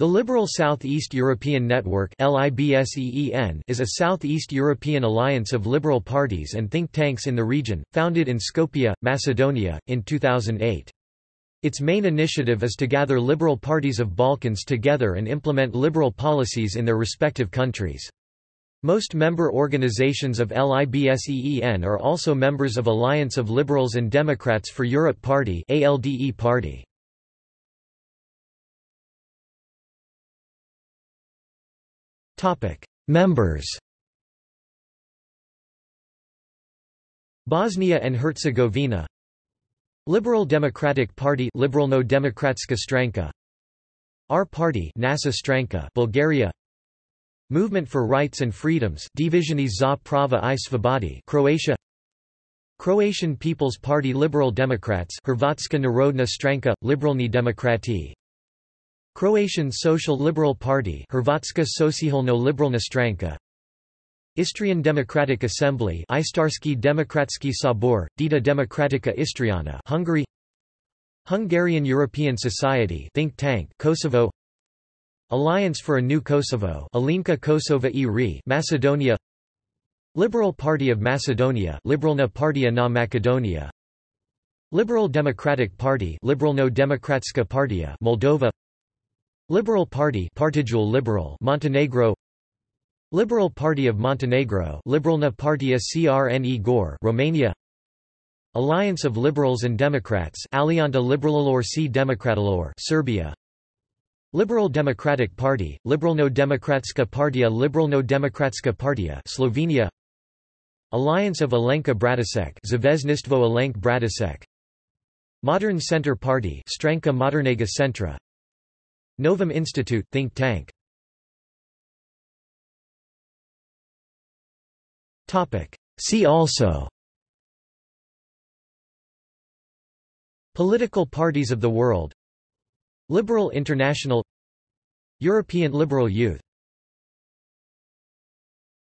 The Liberal South-East European Network is a Southeast European alliance of liberal parties and think tanks in the region, founded in Skopje, Macedonia, in 2008. Its main initiative is to gather liberal parties of Balkans together and implement liberal policies in their respective countries. Most member organizations of LIBSEEN are also members of Alliance of Liberals and Democrats for Europe Party ALDE party. Topic: Members. Bosnia and Herzegovina. Liberal Democratic Party Liberalno Demokratska stranka. R Party NASA stranka Bulgaria. Movement for Rights and Freedoms Divisioni za prava i svobodi Croatia. Croatian People's Party Liberal Democrats Hrvatska narodna stranka Liberalni demokrati Croatian Social Liberal Party Hrvatska socijalno liberalna stranka. Istrian Democratic Assembly Istarski Demokratski Sabor, Dieta Democratica Istriana Hungary. Hungarian European Society think tank Kosovo. Alliance for a New Kosovo Aleanca Kosova i Macedonia. Liberal Party of Macedonia Liberalna Partia na Macedonia. Liberal Democratic Party Liberalno Demokratska Partia Moldova Liberal Party Liberal Montenegro. Liberal Party of Montenegro Liberalna Partia Crne Gore Romania. Alliance of Liberals and Democrats Alianta Liberalilor C Demokratilor Serbia. Liberal Democratic Party Liberalno Demokratska Partia Liberalno Demokratska Partia Slovenia. Alliance of Alenka Bratušek Zveznistvo Alenk Bratušek Modern Center Party Stranka Modernega Centra Novum Institute think tank. Topic. See also Political parties of the world Liberal International European Liberal Youth